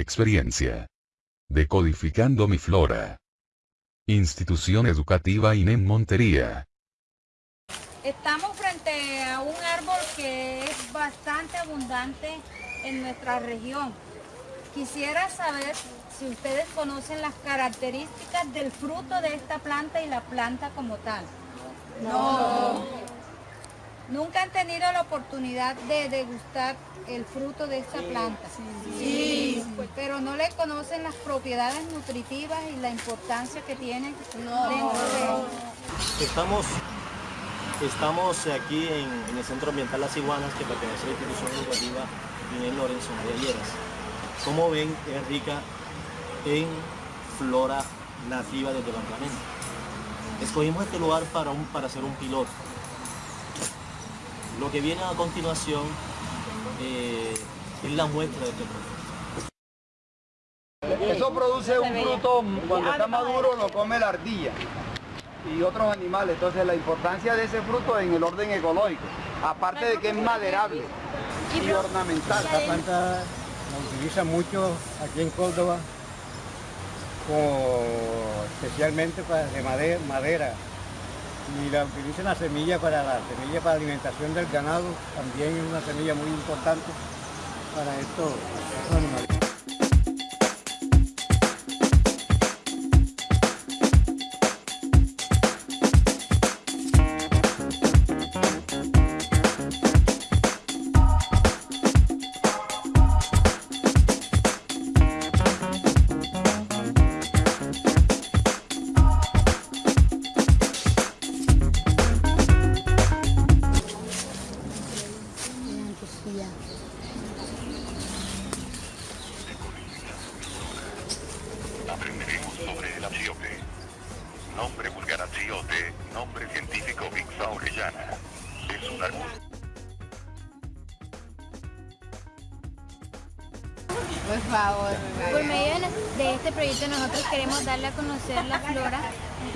Experiencia. Decodificando mi flora. Institución educativa INEM Montería. Estamos frente a un árbol que es bastante abundante en nuestra región. Quisiera saber si ustedes conocen las características del fruto de esta planta y la planta como tal. No. ¿Nunca han tenido la oportunidad de degustar el fruto de esta planta? Sí. Pero no le conocen las propiedades nutritivas y la importancia que tiene dentro de... Estamos, estamos aquí en, el Centro Ambiental Las Iguanas, que pertenece a la institución educativa Inés Lorenzo de Ayeras. Como ven, es rica en flora nativa del departamento. Escogimos este lugar para, un, para hacer un piloto. Lo que viene a continuación eh, es la muestra de este producto. Eso produce un fruto, cuando está maduro lo come la ardilla y otros animales. Entonces la importancia de ese fruto en el orden ecológico, aparte de que es maderable y ornamental. Esta planta la utilizan mucho aquí en Córdoba, especialmente para de madera, madera y la utilizan la semilla para la semilla para alimentación del ganado, también es una semilla muy importante para estos animales. Nombre vulgar achiote, nombre científico Vixa orellana. Es un arbusto. Por favor. Por medio de este proyecto nosotros queremos darle a conocer la flora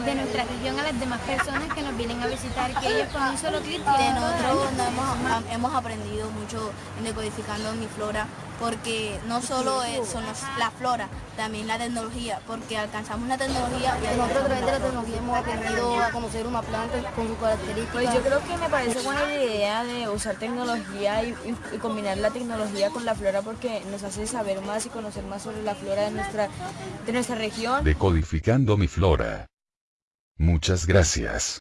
de nuestra región a las demás personas que nos vienen a visitar, que ellos con un solo clic de nosotros hemos, hemos, aprendido mucho en decodificando mi flora, porque no solo son la flora, también la tecnología, porque alcanzamos la tecnología y nosotros a través de la tecnología hemos aprendido a conocer una planta con sus características. Pues yo creo que me parece buena la idea de usar tecnología y, y combinar la tecnología con la flora porque nos hace saber más y conocer más sobre la flora de nuestra, de nuestra región. Decodificando mi flora. Muchas gracias.